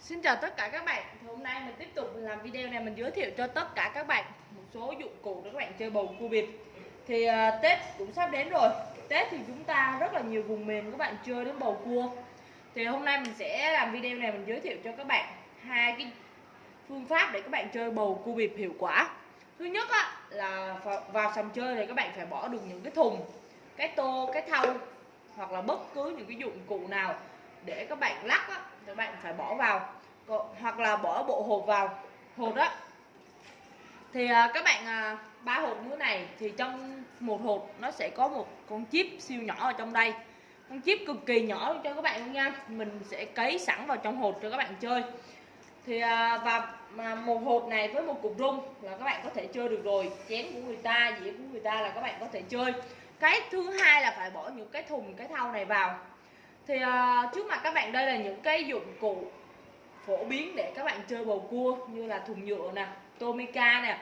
Xin chào tất cả các bạn. Thì Hôm nay mình tiếp tục làm video này mình giới thiệu cho tất cả các bạn một số dụng cụ để các bạn chơi bầu cua biệt Thì uh, Tết cũng sắp đến rồi. Tết thì chúng ta rất là nhiều vùng miền các bạn chơi đến bầu cua. Thì hôm nay mình sẽ làm video này mình giới thiệu cho các bạn hai cái phương pháp để các bạn chơi bầu cua biệt hiệu quả. Thứ nhất á, là vào sòng chơi thì các bạn phải bỏ được những cái thùng, cái tô, cái thau hoặc là bất cứ những cái dụng cụ nào để các bạn lắc á, các bạn phải bỏ vào. Hoặc là bỏ bộ hột vào. Hột á thì à, các bạn à, ba hột như thế này thì trong một hột nó sẽ có một con chip siêu nhỏ ở trong đây. Con chip cực kỳ nhỏ cho các bạn luôn nha. Mình sẽ cấy sẵn vào trong hột cho các bạn chơi. Thì à, và mà một hộp này với một cục rung là các bạn có thể chơi được rồi. Chén của người ta dĩa của người ta là các bạn có thể chơi. Cái thứ hai là phải bỏ những cái thùng cái thau này vào thì uh, trước mặt các bạn đây là những cái dụng cụ phổ biến để các bạn chơi bầu cua như là thùng nhựa nè tomica nè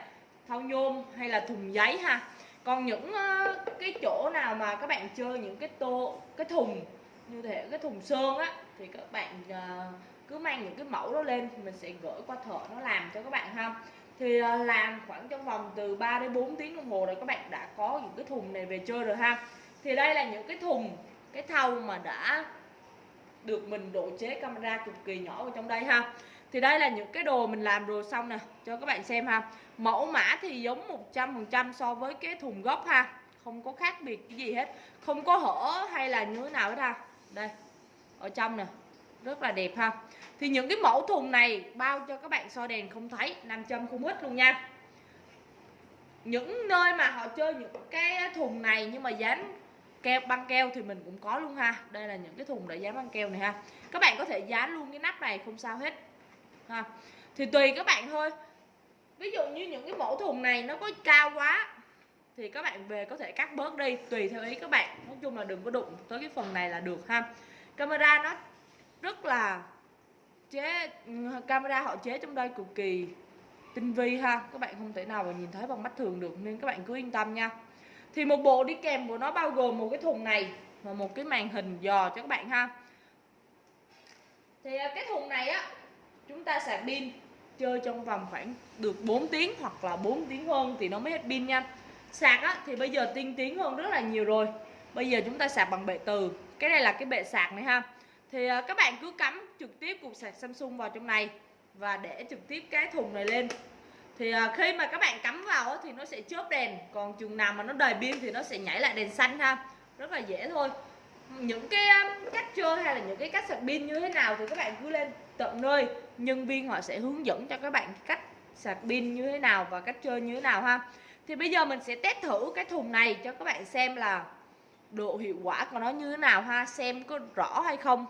thau nhôm hay là thùng giấy ha. Còn những uh, cái chỗ nào mà các bạn chơi những cái tô cái thùng như thế cái thùng sơn á thì các bạn uh, cứ mang những cái mẫu đó lên mình sẽ gửi qua thợ nó làm cho các bạn ha. Thì uh, làm khoảng trong vòng từ 3 đến 4 tiếng đồng hồ rồi các bạn đã có những cái thùng này về chơi rồi ha. Thì đây là những cái thùng cái thau mà đã được mình độ chế camera cực kỳ nhỏ ở trong đây ha. Thì đây là những cái đồ mình làm rồi xong nè, cho các bạn xem ha. Mẫu mã thì giống 100% so với cái thùng gốc ha. Không có khác biệt cái gì hết. Không có hở hay là như thế nào hết ha. Đây, ở trong nè. Rất là đẹp ha. Thì những cái mẫu thùng này bao cho các bạn soi đèn không thấy, nam châm không ít luôn nha. Những nơi mà họ chơi những cái thùng này nhưng mà dán keo, băng keo thì mình cũng có luôn ha. Đây là những cái thùng để dán băng keo này ha. Các bạn có thể dán luôn cái nắp này không sao hết. Ha. Thì tùy các bạn thôi. Ví dụ như những cái mẫu thùng này nó có cao quá, thì các bạn về có thể cắt bớt đi, tùy theo ý các bạn. Nói chung là đừng có đụng tới cái phần này là được ha. Camera nó rất là chế, camera họ chế trong đây cực kỳ tinh vi ha. Các bạn không thể nào mà nhìn thấy bằng mắt thường được, nên các bạn cứ yên tâm nha thì một bộ đi kèm của nó bao gồm một cái thùng này và một cái màn hình dò cho các bạn ha. Thì à, cái thùng này á, chúng ta sạc pin chơi trong vòng khoảng được 4 tiếng hoặc là 4 tiếng hơn thì nó mới hết pin nha. Sạc á, thì bây giờ tiên tiến hơn rất là nhiều rồi. Bây giờ chúng ta sạc bằng bệ từ. Cái này là cái bệ sạc này ha. Thì à, các bạn cứ cắm trực tiếp cục sạc Samsung vào trong này và để trực tiếp cái thùng này lên thì ờ, khi mà các bạn cắm vào thì nó sẽ chớp đèn, còn chừng nào mà nó đầy pin thì nó sẽ nhảy lại đèn xanh ha. Rất là dễ thôi. Những cái ờ, cách chơi hay là những cái cách sạc pin như thế nào thì các bạn cứ lên tận nơi. Nhân viên họ sẽ hướng dẫn cho các bạn cách sạc pin như thế nào và cách chơi như thế nào ha. Thì bây giờ mình sẽ test thử cái thùng này cho các bạn xem là độ hiệu quả của nó như thế nào ha, xem có rõ hay không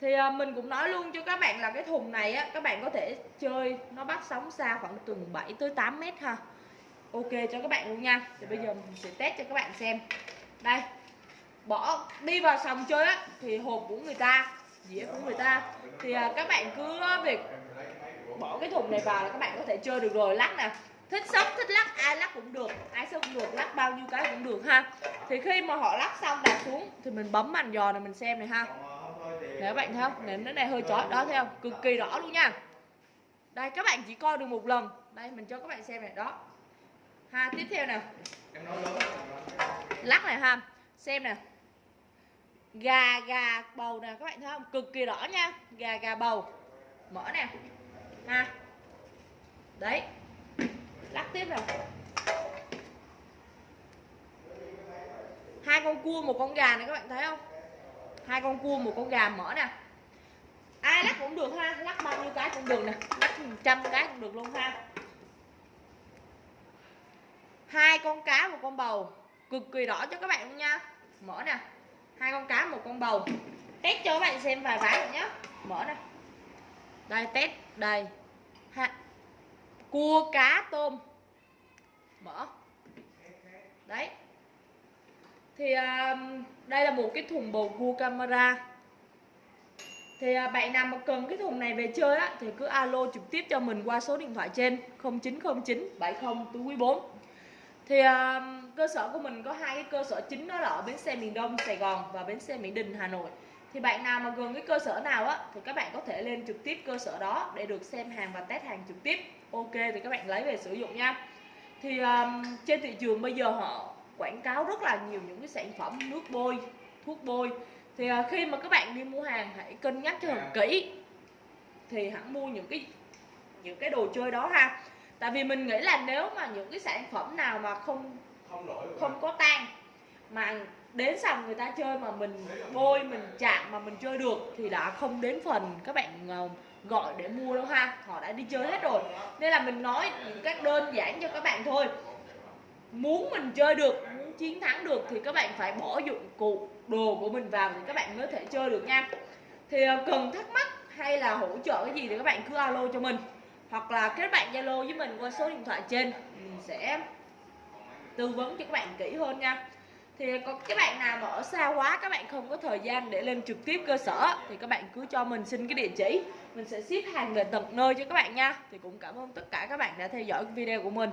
thì à, mình cũng nói luôn cho các bạn là cái thùng này á các bạn có thể chơi nó bắt sóng xa khoảng từ 7 tới 8 mét ha. Ok cho các bạn luôn nha. Thì bây giờ mình sẽ test cho các bạn xem. Đây bỏ đi vào sòng chơi á thì hộp của người ta dĩa của người ta. Thì à, các bạn cứ à, việc bỏ cái thùng này vào là các bạn có thể chơi được rồi. Lắc nè. Thích sóc thích lắc ai lắc cũng được. Ai sóc cũng được lắc bao nhiêu cái cũng được ha. Thì khi mà họ lắc xong đặt xuống thì mình bấm màn dò này mình xem này ha để các bạn thấy không, Nến đến này hơi chói đó thấy không? Cực kỳ rõ luôn nha. Đây, các bạn chỉ coi được một lần. Đây, mình cho các bạn xem này, đó. Ha, tiếp theo nè lắc này ha. Xem nè gà gà bầu nè, các bạn thấy không? Cực kỳ rõ nha. Gà gà bầu. Mở nè. Ha. Đấy. Lắc tiếp nè hai con cua, một con gà này các bạn thấy không? Hai con cua, một con gà mở nè. Ai lắc cũng được ha, lắc bao nhiêu cái cũng được nè, lắc trăm cái cũng được luôn ha. Hai con cá, một con bầu. Cực kỳ đỏ cho các bạn luôn nha. Mở nè. Hai con cá, một con bầu. Test cho các bạn xem vài ván rồi nhé mở nè. Đây, test đây. Ha. Cua cá tôm. Mở thì à, đây là một cái thùng bầu cua camera. Thì à, bạn nào mà cần cái thùng này về chơi á thì cứ alo trực tiếp cho mình qua số điện thoại trên 0909 70 túi 4 thì à, cơ sở của mình có hai cái cơ sở chính đó là ở bến xe miền Đông Sài Gòn và bến xe Mỹ Đình Hà Nội. Thì bạn nào mà gần cái cơ sở nào á thì các bạn có thể lên trực tiếp cơ sở đó để được xem hàng và test hàng trực tiếp. Ok thì các bạn lấy về sử dụng nha. Thì um, trên thị trường bây giờ họ quảng cáo rất là nhiều những cái sản phẩm nước bôi thuốc bôi. Thì uh, khi mà các bạn đi mua hàng hãy cân nhắc cho thật kỹ. Thì hẳn mua những cái những cái đồ chơi đó ha. Tại vì mình nghĩ là nếu mà những cái sản phẩm nào mà không không nổi không có tan mà đến sòng người ta chơi mà mình bôi mình chạm mà mình chơi được thì đã không đến phần các bạn ờ, gọi để mua đâu ha. Họ đã đi chơi hết rồi. nên là mình nói những cách đơn giản cho các bạn thôi muốn mình chơi được, muốn chiến thắng được thì các bạn phải bỏ dụng cụ, đồ của mình vào thì các bạn mới thể chơi được nha. Thì ờ, cần thắc mắc hay là hỗ trợ cái gì thì các bạn cứ alo cho mình. Hoặc là kết bạn zalo với mình qua số điện thoại trên, mình sẽ tư vấn cho các bạn kỹ hơn nha. Thì ờ, có các bạn nào mà ở xa quá, các bạn không có thời gian để lên trực tiếp cơ sở thì các bạn cứ cho mình xin cái địa chỉ. Mình sẽ ship hàng về tận nơi cho các bạn nha. Thì cũng cảm ơn tất cả các bạn đã theo dõi video của mình.